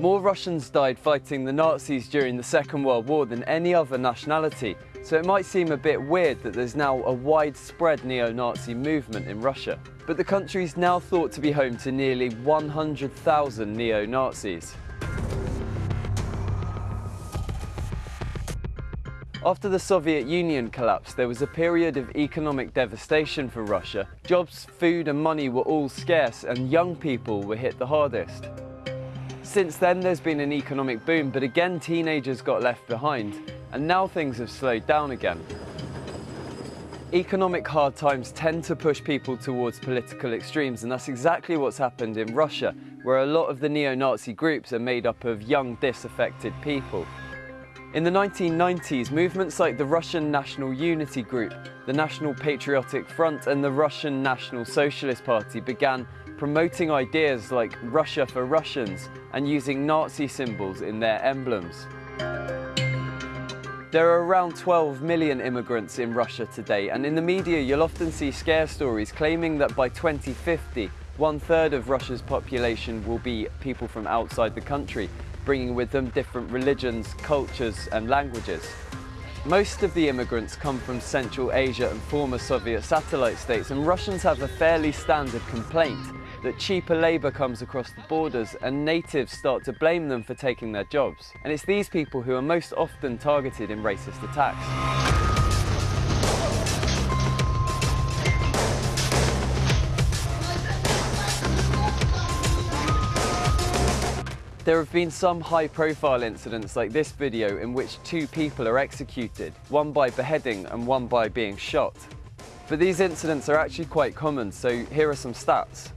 More Russians died fighting the Nazis during the Second World War than any other nationality, so it might seem a bit weird that there's now a widespread neo-Nazi movement in Russia. But the country is now thought to be home to nearly 100,000 neo-Nazis. After the Soviet Union collapsed, there was a period of economic devastation for Russia. Jobs, food and money were all scarce and young people were hit the hardest. Since then there's been an economic boom, but again teenagers got left behind, and now things have slowed down again. Economic hard times tend to push people towards political extremes, and that's exactly what's happened in Russia, where a lot of the neo-Nazi groups are made up of young, disaffected people. In the 1990s, movements like the Russian National Unity Group, the National Patriotic Front and the Russian National Socialist Party began promoting ideas like Russia for Russians and using Nazi symbols in their emblems. There are around 12 million immigrants in Russia today, and in the media you'll often see scare stories claiming that by 2050, one third of Russia's population will be people from outside the country, bringing with them different religions, cultures and languages. Most of the immigrants come from Central Asia and former Soviet satellite states and Russians have a fairly standard complaint that cheaper labour comes across the borders and natives start to blame them for taking their jobs. And it's these people who are most often targeted in racist attacks. There have been some high-profile incidents like this video in which two people are executed, one by beheading and one by being shot. But these incidents are actually quite common, so here are some stats.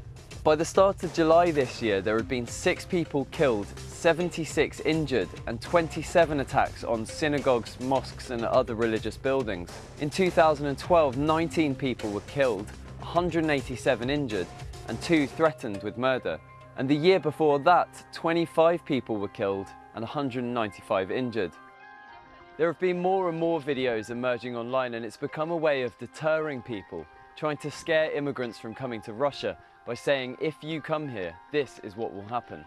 By the start of July this year, there had been six people killed, 76 injured, and 27 attacks on synagogues, mosques and other religious buildings. In 2012, 19 people were killed, 187 injured, and two threatened with murder. And the year before that, 25 people were killed and 195 injured. There have been more and more videos emerging online and it's become a way of deterring people, trying to scare immigrants from coming to Russia by saying, if you come here, this is what will happen.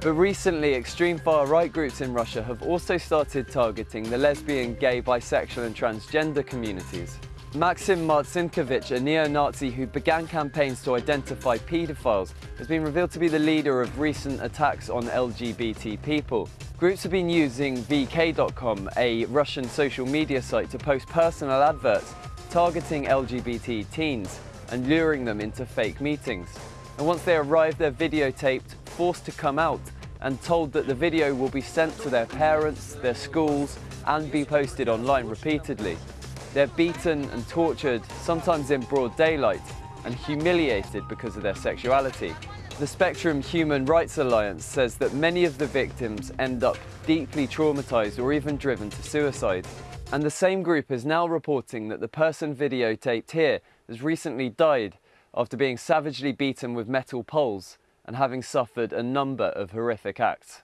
But recently, extreme far-right groups in Russia have also started targeting the lesbian, gay, bisexual and transgender communities. Maxim Martsinkevich, a neo-Nazi who began campaigns to identify paedophiles, has been revealed to be the leader of recent attacks on LGBT people. Groups have been using VK.com, a Russian social media site, to post personal adverts targeting LGBT teens and luring them into fake meetings. And once they arrive, they're videotaped, forced to come out, and told that the video will be sent to their parents, their schools, and be posted online repeatedly. They're beaten and tortured, sometimes in broad daylight, and humiliated because of their sexuality. The Spectrum Human Rights Alliance says that many of the victims end up deeply traumatized or even driven to suicide. And the same group is now reporting that the person videotaped here has recently died after being savagely beaten with metal poles and having suffered a number of horrific acts.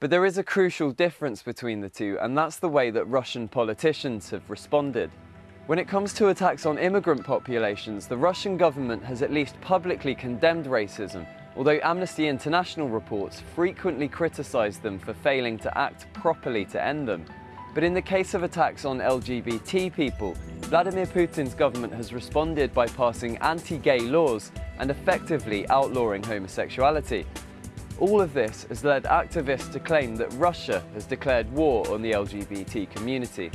But there is a crucial difference between the two, and that's the way that Russian politicians have responded. When it comes to attacks on immigrant populations, the Russian government has at least publicly condemned racism, although Amnesty International reports frequently criticise them for failing to act properly to end them. But in the case of attacks on LGBT people, Vladimir Putin's government has responded by passing anti-gay laws and effectively outlawing homosexuality, all of this has led activists to claim that Russia has declared war on the LGBT community.